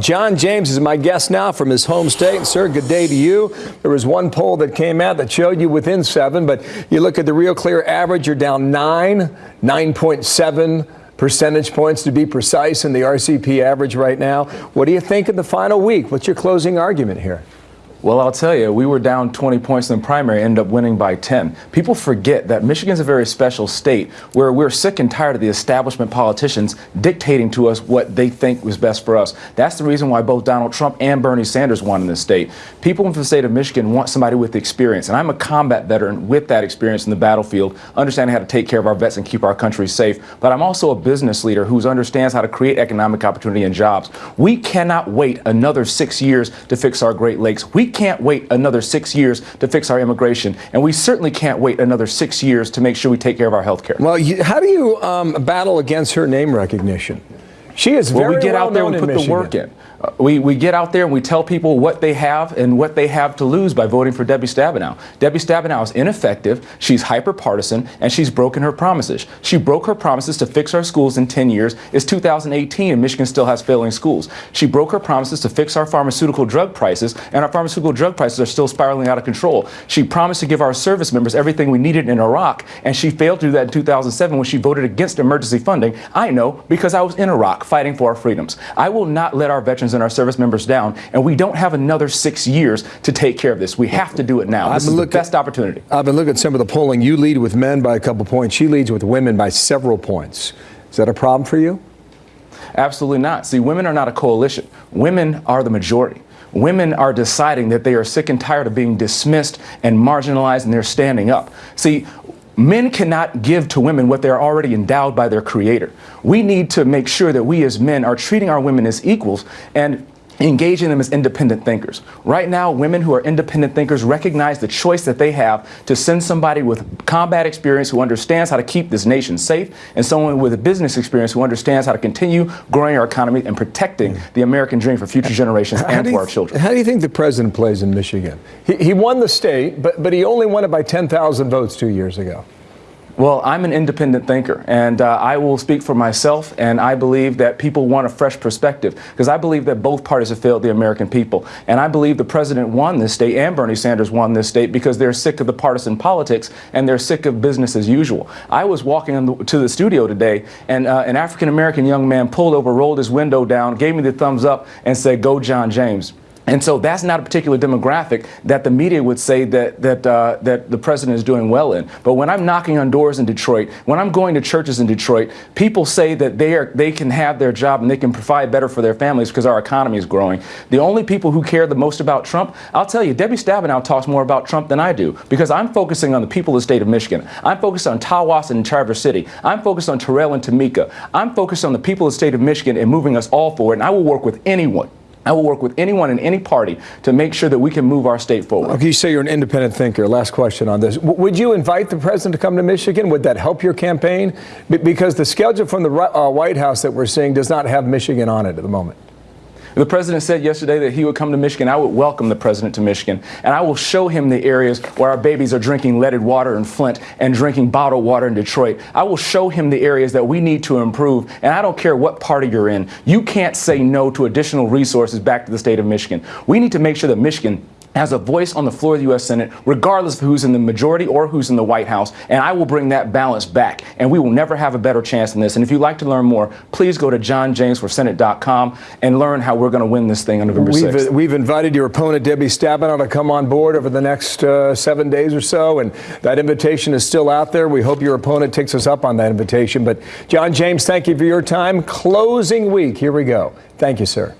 John James is my guest now from his home state. Sir, good day to you. There was one poll that came out that showed you within seven, but you look at the real clear average, you're down nine, 9.7 percentage points to be precise in the RCP average right now. What do you think in the final week? What's your closing argument here? Well, I'll tell you, we were down 20 points in the primary, ended up winning by 10. People forget that Michigan's a very special state where we're sick and tired of the establishment politicians dictating to us what they think was best for us. That's the reason why both Donald Trump and Bernie Sanders won in this state. People in the state of Michigan want somebody with experience, and I'm a combat veteran with that experience in the battlefield, understanding how to take care of our vets and keep our country safe. But I'm also a business leader who understands how to create economic opportunity and jobs. We cannot wait another six years to fix our Great Lakes. We can't wait another six years to fix our immigration, and we certainly can't wait another six years to make sure we take care of our health care. Well, you, how do you um, battle against her name recognition? She is very well, we get well out there and put the work in. We, we get out there and we tell people what they have and what they have to lose by voting for Debbie Stabenow. Debbie Stabenow is ineffective, she's hyper partisan, and she's broken her promises. She broke her promises to fix our schools in 10 years. It's 2018 and Michigan still has failing schools. She broke her promises to fix our pharmaceutical drug prices, and our pharmaceutical drug prices are still spiraling out of control. She promised to give our service members everything we needed in Iraq, and she failed to do that in 2007 when she voted against emergency funding. I know because I was in Iraq fighting for our freedoms. I will not let our veterans and our service members down, and we don't have another six years to take care of this. We have to do it now. This is the best opportunity. I've been looking at some of the polling. You lead with men by a couple points. She leads with women by several points. Is that a problem for you? Absolutely not. See, women are not a coalition. Women are the majority. Women are deciding that they are sick and tired of being dismissed and marginalized, and they're standing up. See, Men cannot give to women what they're already endowed by their creator. We need to make sure that we as men are treating our women as equals and engaging them as independent thinkers. Right now, women who are independent thinkers recognize the choice that they have to send somebody with combat experience who understands how to keep this nation safe and someone with a business experience who understands how to continue growing our economy and protecting the American dream for future generations how and for our children. How do you think the president plays in Michigan? He, he won the state, but, but he only won it by 10,000 votes two years ago. Well, I'm an independent thinker, and uh, I will speak for myself, and I believe that people want a fresh perspective, because I believe that both parties have failed the American people. And I believe the president won this state, and Bernie Sanders won this state, because they're sick of the partisan politics, and they're sick of business as usual. I was walking the, to the studio today, and uh, an African-American young man pulled over, rolled his window down, gave me the thumbs up, and said, go John James. And so that's not a particular demographic that the media would say that, that, uh, that the president is doing well in. But when I'm knocking on doors in Detroit, when I'm going to churches in Detroit, people say that they, are, they can have their job and they can provide better for their families because our economy is growing. The only people who care the most about Trump, I'll tell you, Debbie Stabenow talks more about Trump than I do because I'm focusing on the people of the state of Michigan. I'm focused on Tawas and Traverse City. I'm focused on Terrell and Tamika. I'm focused on the people of the state of Michigan and moving us all forward. And I will work with anyone I will work with anyone in any party to make sure that we can move our state forward. Okay, you say you're an independent thinker. Last question on this. W would you invite the president to come to Michigan? Would that help your campaign? B because the schedule from the uh, White House that we're seeing does not have Michigan on it at the moment. The president said yesterday that he would come to Michigan. I would welcome the president to Michigan, and I will show him the areas where our babies are drinking leaded water in Flint and drinking bottled water in Detroit. I will show him the areas that we need to improve, and I don't care what party you're in. You can't say no to additional resources back to the state of Michigan. We need to make sure that Michigan has a voice on the floor of the U.S. Senate, regardless of who's in the majority or who's in the White House. And I will bring that balance back. And we will never have a better chance than this. And if you'd like to learn more, please go to johnjamesforsenate.com and learn how we're going to win this thing on November we've, 6th. We've invited your opponent, Debbie Stabenow, to come on board over the next uh, seven days or so. And that invitation is still out there. We hope your opponent takes us up on that invitation. But John James, thank you for your time. Closing week. Here we go. Thank you, sir.